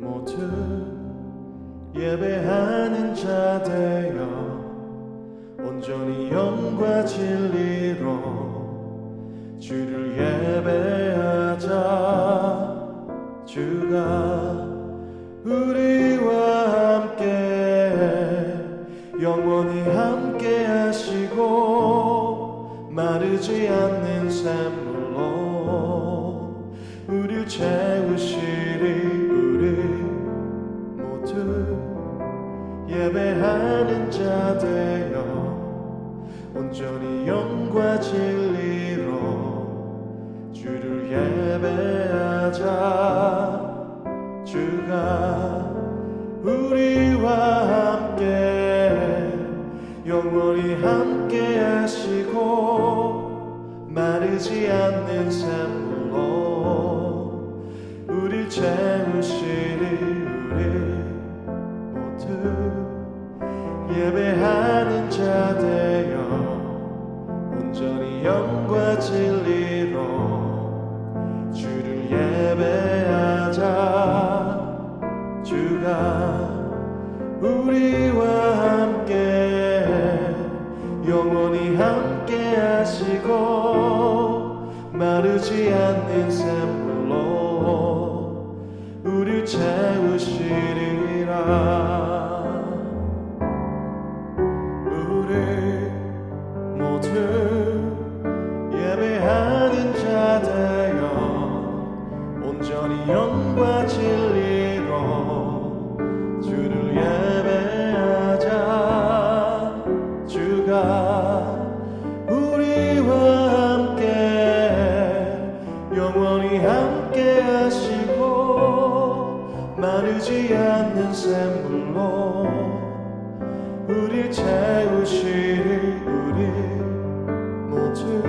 모두 예배하는 자 되어 온전히 영과 진리로 주를 예배하자. 주가 우리와 함께 영원히 함께 하시고 마르지 않는 삶 온전히 영과 진리로 주를 예배하자. 주가 우리와 함께 영원히 함께 하시고 마르지 않는 샘물로 우릴 채우시리 우리 모두 예배하는 자되 영원히 함께 하시고 마르지 않는 샘물로 우릴 채우시리라. 우리 모두 예배하는 자 되어 온전히 영과 진리로 주를 예배 주가 우리와 함께 영원히 함께 하시고 마르지 않는 샘물로 우릴 채우시리 우리 모두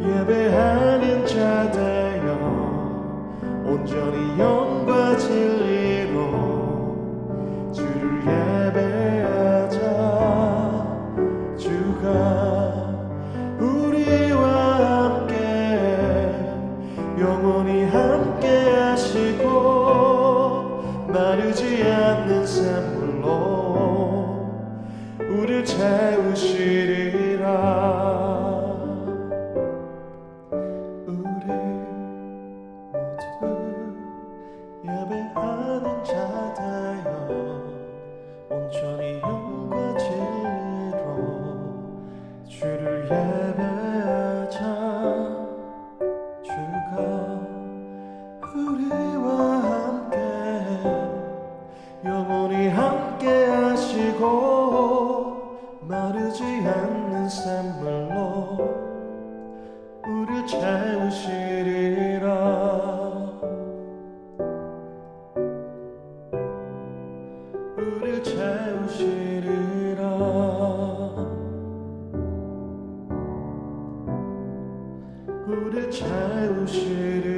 예배하는 자 되어 온전히 영과 진리 영원히 함께 하시고 마르지 않는 샘물로 우릴 채우 우리와 함께 영원히 함께 하시고 마르지 않는 샘물 주시리